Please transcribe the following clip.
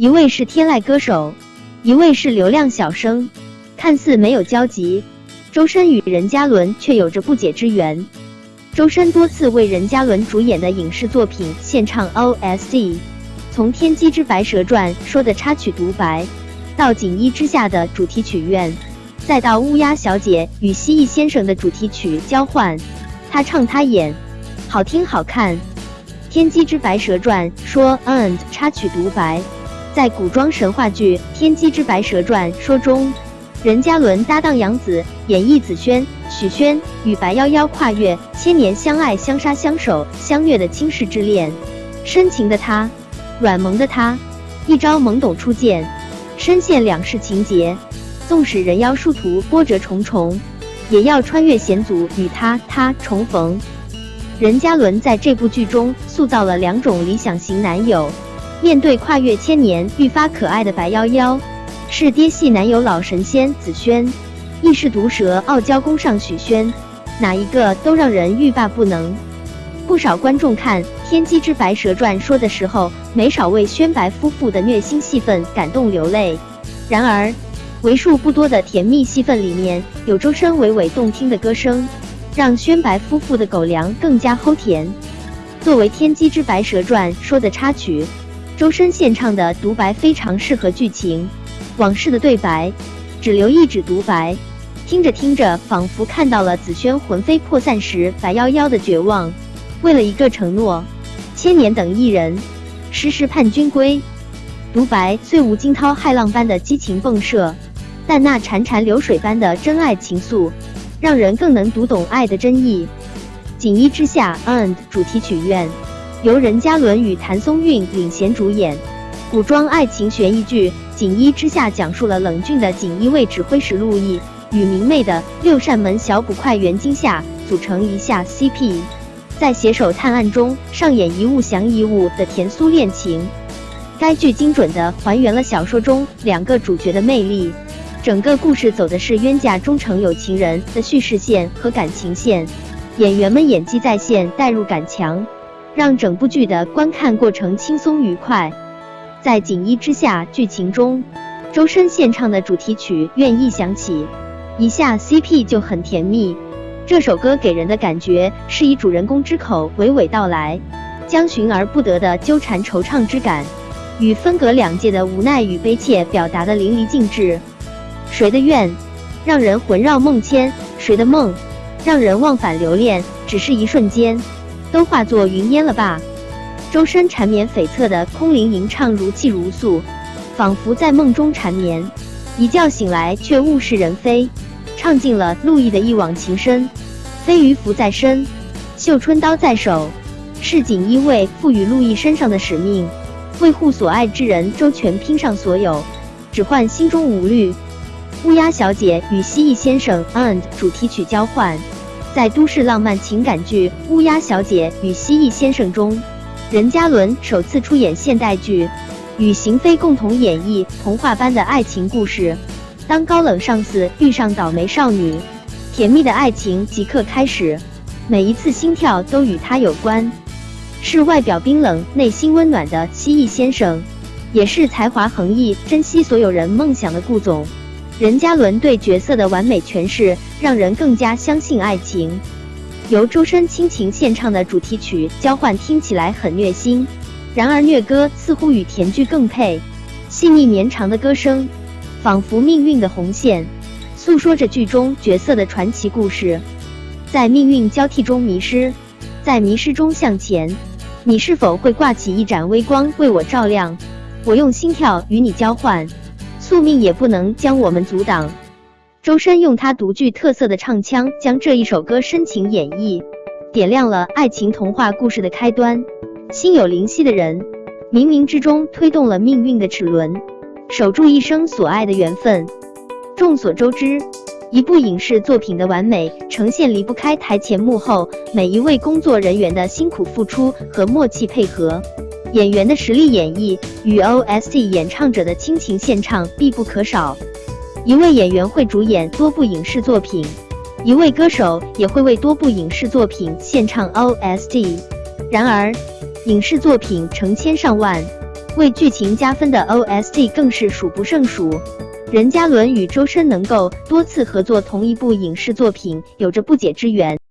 一位是天籁歌手，一位是流量小生，看似没有交集。周深与任嘉伦却有着不解之缘。周深多次为任嘉伦主演的影视作品献唱 OST，从《天机之白蛇传》说的插曲独白，到《锦衣之下》的主题曲《愿》，再到《乌鸦小姐与蜥蜴先生》的主题曲《交换》，他唱他演，好听好看。《天机之白蛇传》说 and 插曲独白，在古装神话剧《天机之白蛇传》说中。任嘉伦搭档杨紫演绎紫萱、许宣与白夭夭跨越千年相爱相杀相守相虐的倾世之恋，深情的他，软萌的他，一朝懵懂初见，深陷两世情劫，纵使人妖殊途波折重重，也要穿越险阻与他他重逢。任嘉伦在这部剧中塑造了两种理想型男友，面对跨越千年愈发可爱的白夭夭。是爹系男友老神仙紫萱，亦是毒舌傲娇宫上许宣，哪一个都让人欲罢不能。不少观众看《天机之白蛇传》说的时候，没少为宣白夫妇的虐心戏份感动流泪。然而，为数不多的甜蜜戏份里面有周深娓娓动听的歌声，让宣白夫妇的狗粮更加齁甜。作为《天机之白蛇传》说的插曲，周深献唱的独白非常适合剧情。往事的对白，只留一纸独白，听着听着，仿佛看到了紫萱魂飞魄散时白夭夭的绝望。为了一个承诺，千年等一人，时时盼君归。独白虽无惊涛骇浪般的激情迸射，但那潺潺流水般的真爱情愫，让人更能读懂爱的真意。锦衣之下，and 主题曲愿由任嘉伦与谭松韵领衔主演。古装爱情悬疑剧《锦衣之下》讲述了冷峻的锦衣卫指挥使陆毅与明媚的六扇门小捕快袁今夏组成一下 CP，在携手探案中上演一物降一物的甜酥恋情。该剧精准地还原了小说中两个主角的魅力，整个故事走的是冤家终成有情人的叙事线和感情线，演员们演技在线，代入感强，让整部剧的观看过程轻松愉快。在锦衣之下剧情中，周深献唱的主题曲《愿》一响起，一下 CP 就很甜蜜。这首歌给人的感觉是以主人公之口娓娓道来，将寻而不得的纠缠惆怅之感，与分隔两界的无奈与悲切表达的淋漓尽致。谁的愿让人魂绕梦牵？谁的梦让人忘返留恋？只是一瞬间，都化作云烟了吧？周深缠绵悱恻的空灵吟唱如泣如诉，仿佛在梦中缠绵，一觉醒来却物是人非，唱尽了陆毅的一往情深。飞鱼浮在身，绣春刀在手，是锦衣卫赋予陆毅身上的使命，为护所爱之人周全拼上所有，只换心中无虑。乌鸦小姐与蜥蜴先生 and 主题曲交换，在都市浪漫情感剧《乌鸦小姐与蜥蜴先生》中。任嘉伦首次出演现代剧，与邢菲共同演绎童话般的爱情故事。当高冷上司遇上倒霉少女，甜蜜的爱情即刻开始。每一次心跳都与他有关。是外表冰冷、内心温暖的蜥蜴先生，也是才华横溢、珍惜所有人梦想的顾总。任嘉伦对角色的完美诠释，让人更加相信爱情。由周深倾情献唱的主题曲交换听起来很虐心，然而虐歌似乎与甜剧更配。细腻绵长的歌声，仿佛命运的红线，诉说着剧中角色的传奇故事。在命运交替中迷失，在迷失中向前，你是否会挂起一盏微光为我照亮？我用心跳与你交换，宿命也不能将我们阻挡。周深用他独具特色的唱腔，将这一首歌深情演绎，点亮了爱情童话故事的开端。心有灵犀的人，冥冥之中推动了命运的齿轮，守住一生所爱的缘分。众所周知，一部影视作品的完美呈现离不开台前幕后每一位工作人员的辛苦付出和默契配合，演员的实力演绎与 OST 演唱者的倾情献唱必不可少。一位演员会主演多部影视作品，一位歌手也会为多部影视作品献唱 OST。然而，影视作品成千上万，为剧情加分的 OST 更是数不胜数。任嘉伦与周深能够多次合作同一部影视作品，有着不解之缘。